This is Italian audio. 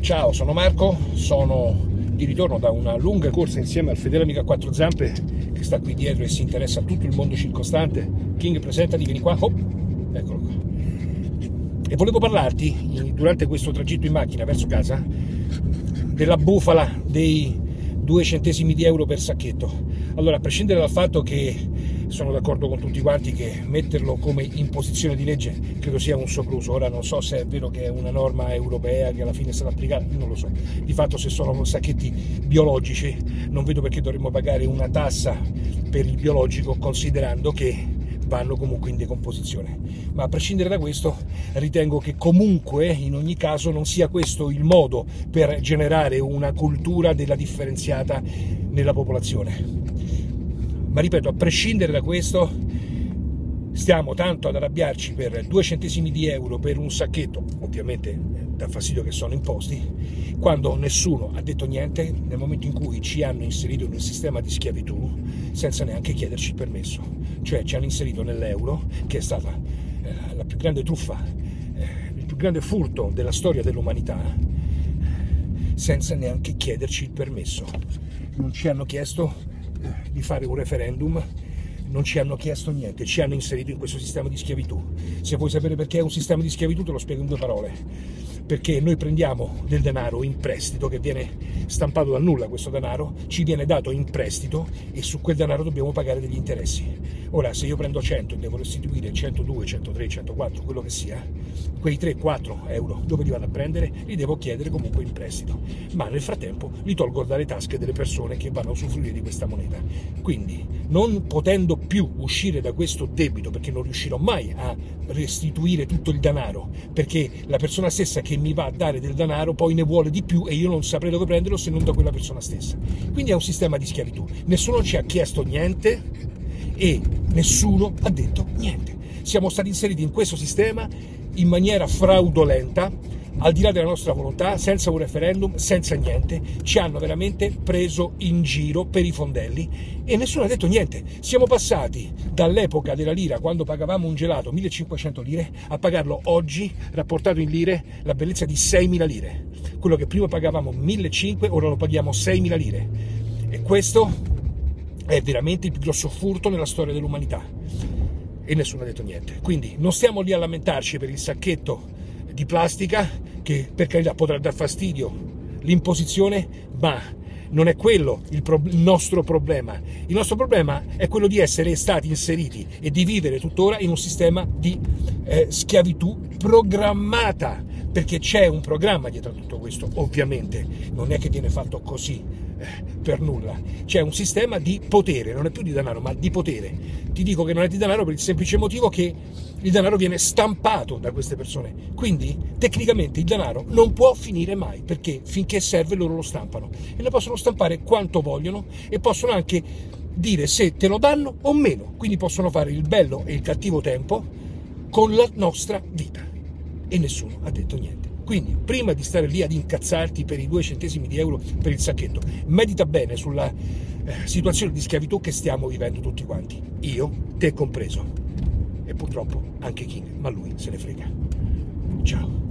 Ciao, sono Marco, sono di ritorno da una lunga corsa insieme al fedele amico a quattro zampe che sta qui dietro e si interessa a tutto il mondo circostante. King, presentati, vieni qua. Oh, eccolo qua. E volevo parlarti, durante questo tragitto in macchina verso casa, della bufala dei due centesimi di euro per sacchetto. Allora, a prescindere dal fatto che sono d'accordo con tutti quanti che metterlo come imposizione di legge credo sia un sopruso. Ora non so se è vero che è una norma europea che alla fine è stata applicata, non lo so. Di fatto se sono sacchetti biologici non vedo perché dovremmo pagare una tassa per il biologico considerando che vanno comunque in decomposizione. Ma a prescindere da questo, ritengo che comunque, in ogni caso, non sia questo il modo per generare una cultura della differenziata nella popolazione ma ripeto, a prescindere da questo, stiamo tanto ad arrabbiarci per due centesimi di euro per un sacchetto, ovviamente eh, dà fastidio che sono imposti, quando nessuno ha detto niente nel momento in cui ci hanno inserito in un sistema di schiavitù senza neanche chiederci il permesso. Cioè ci hanno inserito nell'euro, che è stata eh, la più grande truffa, eh, il più grande furto della storia dell'umanità, senza neanche chiederci il permesso. Non ci hanno chiesto di fare un referendum, non ci hanno chiesto niente, ci hanno inserito in questo sistema di schiavitù. Se vuoi sapere perché è un sistema di schiavitù te lo spiego in due parole. Perché noi prendiamo del denaro in prestito che viene stampato dal nulla questo denaro, ci viene dato in prestito e su quel denaro dobbiamo pagare degli interessi. Ora, se io prendo 100 e devo restituire 102, 103, 104, quello che sia, quei 3-4 euro dove li vado a prendere li devo chiedere comunque in prestito, ma nel frattempo li tolgo dalle tasche delle persone che vanno a usufruire di questa moneta. Quindi, non potendo più uscire da questo debito, perché non riuscirò mai a restituire tutto il denaro, perché la persona stessa che mi va a dare del denaro poi ne vuole di più e io non saprei dove prenderlo se non da quella persona stessa. Quindi è un sistema di schiavitù. Nessuno ci ha chiesto niente e nessuno ha detto niente. Siamo stati inseriti in questo sistema in maniera fraudolenta, al di là della nostra volontà, senza un referendum, senza niente, ci hanno veramente preso in giro per i fondelli e nessuno ha detto niente. Siamo passati dall'epoca della lira, quando pagavamo un gelato 1500 lire, a pagarlo oggi, rapportato in lire, la bellezza di 6.000 lire. Quello che prima pagavamo 1.500, ora lo paghiamo 6.000 lire. E questo è veramente il più grosso furto nella storia dell'umanità e nessuno ha detto niente. Quindi non stiamo lì a lamentarci per il sacchetto di plastica che per carità potrà dar fastidio. L'imposizione, ma non è quello il, pro- il, nostro problema. Il nostro problema è quello di essere stati inseriti e di vivere tuttora in un sistema di eh, schiavitù programmata, perché c'è un programma dietro a tutto questo, ovviamente, non è che viene fatto così per nulla. C'è un sistema di potere, non è più di denaro, ma di potere. Ti dico che non è di denaro per il semplice motivo che il denaro viene stampato da queste persone. Quindi, tecnicamente, il denaro non può finire mai, perché finché serve loro lo stampano. E lo possono stampare quanto vogliono e possono anche dire se te lo danno o meno. Quindi possono fare il bello e il cattivo tempo con la nostra vita. E nessuno ha detto niente. Quindi, prima di stare lì ad incazzarti per i due centesimi di euro per il sacchetto, medita bene sulla eh, situazione di schiavitù che stiamo vivendo tutti quanti. Io, te compreso. E purtroppo anche King, ma lui se ne frega. Ciao.